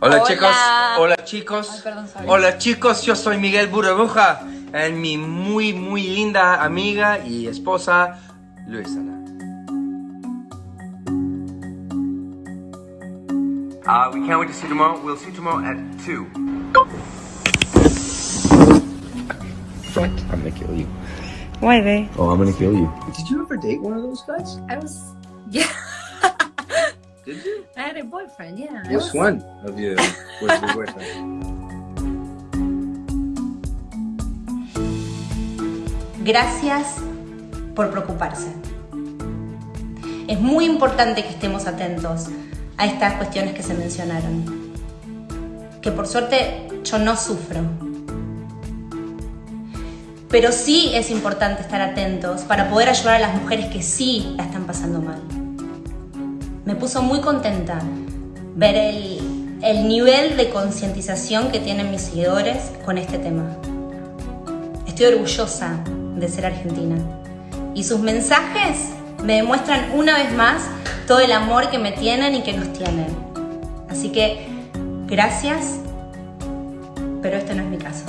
Hola, Hola. chicos, hola chicos, Ay, perdón, sorry. hola chicos, yo soy Miguel Burbuja, es mi muy muy linda amiga y esposa Luisana. Uh, we can't wait to see you tomorrow. We'll see you tomorrow at 2. I'm gonna kill you. Why, babe? Oh, I'm gonna kill you. Did you ever date one of those guys? I was, yeah. Did you? I had a boyfriend, yeah. Which was- one of you was your boyfriend? Gracias por preocuparse. Es muy importante que estemos atentos a estas cuestiones que se mencionaron. Que por suerte yo no sufro. Pero sí es importante estar atentos para poder ayudar a las mujeres que sí la están pasando mal. Me puso muy contenta ver el, el nivel de concientización que tienen mis seguidores con este tema. Estoy orgullosa de ser argentina. Y sus mensajes me demuestran una vez más todo el amor que me tienen y que nos tienen. Así que, gracias, pero este no es mi caso.